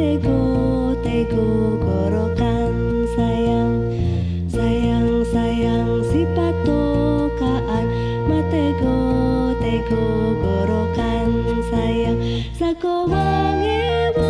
Matego tego gorokan sayang Sayang sayang si patokaan Matego tego gorokan sayang Sako mangemo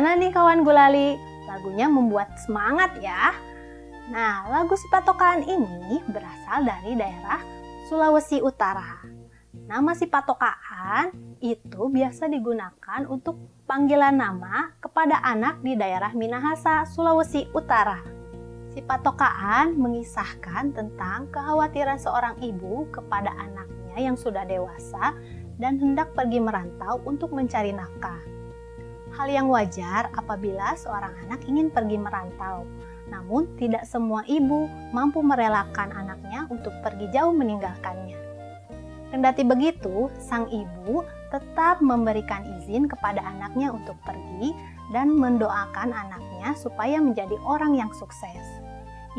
Gimana nih kawan gulali? Lagunya membuat semangat ya. Nah, lagu si patokan ini berasal dari daerah Sulawesi Utara. Nama si patokaan itu biasa digunakan untuk panggilan nama kepada anak di daerah Minahasa, Sulawesi Utara. Si patokaan mengisahkan tentang kekhawatiran seorang ibu kepada anaknya yang sudah dewasa dan hendak pergi merantau untuk mencari nafkah. Hal yang wajar apabila seorang anak ingin pergi merantau, namun tidak semua ibu mampu merelakan anaknya untuk pergi jauh meninggalkannya. Kendati begitu, sang ibu tetap memberikan izin kepada anaknya untuk pergi dan mendoakan anaknya supaya menjadi orang yang sukses.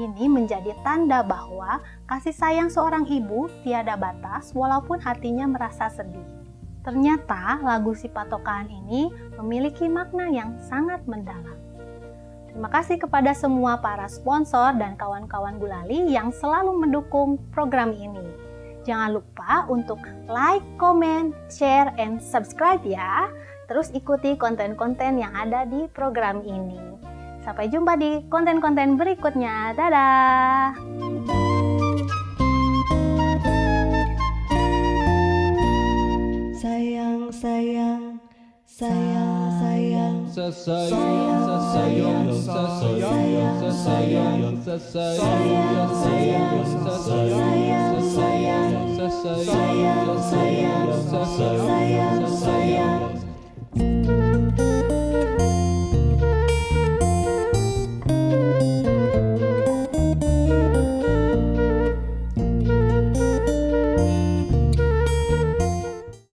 Ini menjadi tanda bahwa kasih sayang seorang ibu tiada batas walaupun hatinya merasa sedih. Ternyata lagu si patokan ini memiliki makna yang sangat mendalam. Terima kasih kepada semua para sponsor dan kawan-kawan gulali yang selalu mendukung program ini. Jangan lupa untuk like, comment, share, and subscribe ya. Terus ikuti konten-konten yang ada di program ini. Sampai jumpa di konten-konten berikutnya. Dadah! Sayang sayang sayang sayang. Sesayang, sesayang, sesayang, sesayang, sesayang, sesayang,